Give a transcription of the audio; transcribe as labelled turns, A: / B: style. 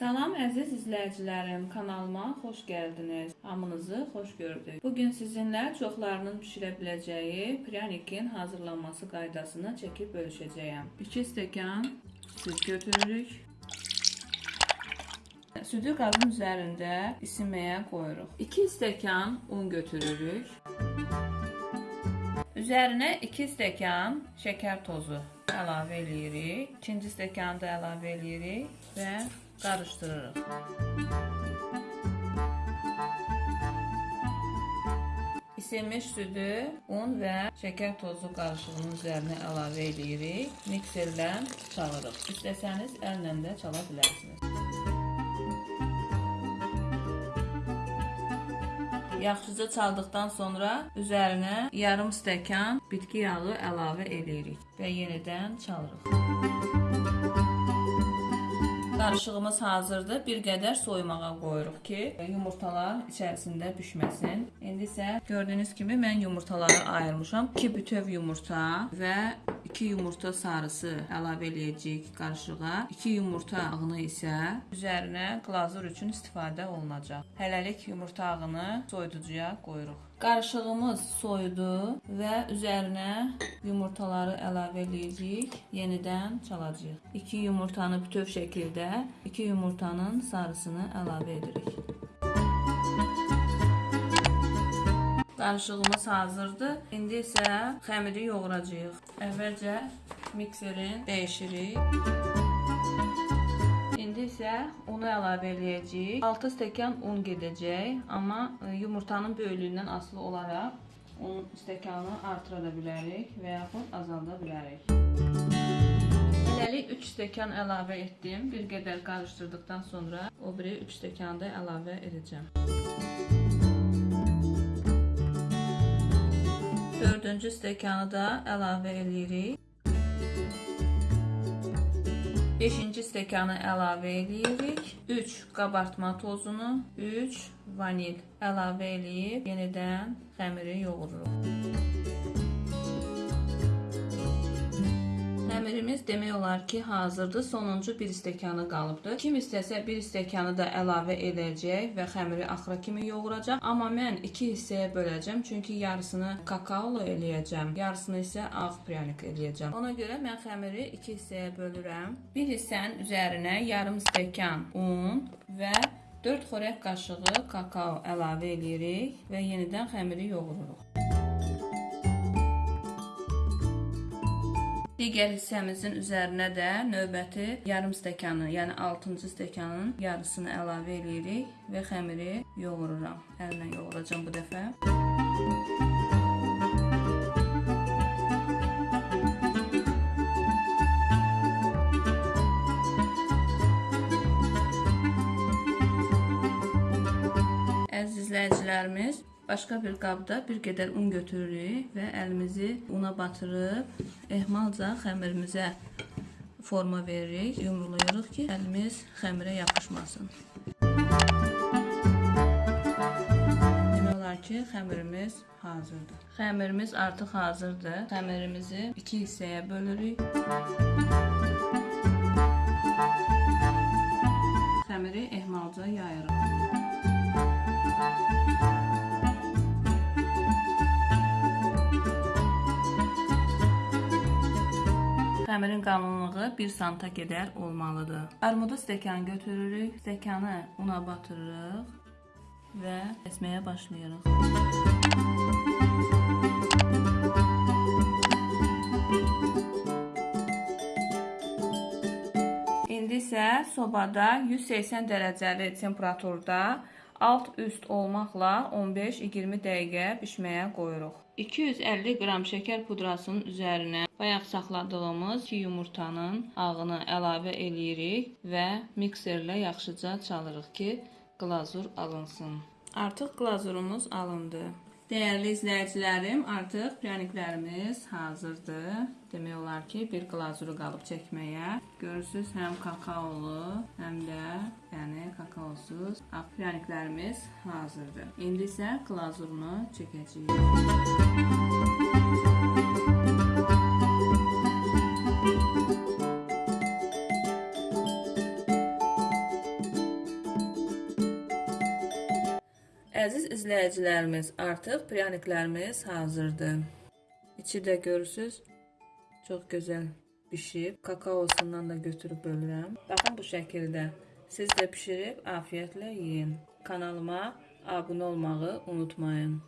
A: Salam əziz izləyicilərim, kanalıma xoş gəldiniz. Hamınızı xoş gördük. Bu gün sizinlə çoxlarının bişirə biləcəyi pranikin hazırlanması qaydasını çəkib bölüşəcəyəm. 2 stəkan süd götürürük. Südü qazın üzərində isinməyə qoyuruq. 2 stəkan un götürürük. Üzərinə 2 stəkan şəkər tozu əlavə eləyirik. İkinci stəkanı da əlavə eləyirik və qarışdırırıq. İsilmiş südü, un və şəkər tozu qarışığının üzərinə əlavə eləyirik. Mikserlə çalırıq. İstəsəniz əllə də çala bilərsiniz. Yaxşıca çaldıqdan sonra üzərinə yarım stəkan bitki yağı əlavə eləyirik və yenidən çalırıq. Qarışığımız hazırdır. Bir qədər soyumağa qoyuruq ki, yumurtalar içərisində bişməsin. İndi isə gördüyünüz kimi mən yumurtaları ayırmışam. 2 bütöv yumurta və 2 yumurta sarısı əlavə eləyəcəyik qarışığa. 2 yumurta ağını isə üzərinə glazur üçün istifadə olunacaq. Hələlik yumurta ağını soyuducuya qoyuruq. Qarışığımız soyudu və üzərinə yumurtaları əlavə eləyəcəyik. Yenidən çalacağıq. 2 yumurtanı bütöv şəkildə 2 yumurtanın sarısını əlavə edirik. Qarışığımız hazırdır. İndi isə xəmiri yoğuracağıq. Əvvəlcə mikserin dəyişirik. İsə unu əlavə eləyəcəyik. 6 stəkan un gedəcək, amma e, yumurtanın böyüklüyündən asılı olaraq un stəkanı artıra da bilərik və yaxud azalda bilərik. Hələlik 3 stəkan əlavə etdim. Bir qədər qarışdırdıqdan sonra o biri 3 stəkanı da əlavə edəcəm. Dördüncü stəkanı da əlavə eləyirik. 5-ci stəkanı əlavə eləyirik. 3 qabartma tozunu, 3 vanil əlavə eləyib yenidən xəmiri yoğururuq. Xəmirimiz demək olar ki, hazırdır. Sonuncu bir stəkanı qalıbdır. Kim istəsə bir stəkanı da əlavə edəcək və xəmiri axıra kimi yoğuracaq. Amma mən iki hissəyə böləcəm, çünki yarısını kakaolu eləyəcəm, yarısını isə ağ pryanik eləyəcəm. Ona görə mən xəmiri iki hissəyə bölürəm. Bir hissənin üzərinə yarım stəkan un və 4 xörək qaşığı kakao əlavə edirik və yenidən xəmiri yoğururuq. Digər hissəmizin üzərinə də növbəti yarım stəkanı, yəni 6-cı stəkanın yarısını əlavə edirik və xəmiri yoğururam. Əllə yoğuracam bu dəfə. Əziz izləyicilərimiz, Başqa bir qabda bir qədər un götürürük və əlimizi una batırıb ehmalca xəmirimizə forma veririk, yumrulayırıq ki, əlimiz xəmirə yapışmasın. Ki, xəmirimiz hazırdır. Xəmirimiz artıq hazırdır. Xəmirimizi iki hissəyə bölürük. Xəmirin qalınlığı 1 santa qədər olmalıdır. Armudu stəkan götürürük, stəkanı una batırırıq və kəsməyə başlayırıq. İndi isə sobada 180 dərəcəli temperaturda alt-üst olmaqla 15-20 dəqiqə bişməyə qoyuruq. 250 qram şəkər pudrasının üzərinə bayaq saxladığımız 2 yumurtanın ağını əlavə eləyirik və mikserlə yaxşıca çalırıq ki, glazur alınsın. Artıq glazurumuz alındı. Dəyərli izləyicilərim, artıq pryaniklərimiz hazırdır. Demək olar ki, bir glazuru qalıb çəkməyə. Görürsüz, həm kakaolu, həm də yəni kakaosuz pryaniklərimiz hazırdır. İndi isə glazurunu çəkəcəyik. Əziz izləyicilərimiz, artıq pryaniklərimiz hazırdır. İçi də görürsüz, çox gözəl bişib. Kakaosundan da götürüb bölürəm. Baxın bu şəkildə. Siz də bişirib afiyətlə yeyin. Kanalıma abunə olmağı unutmayın.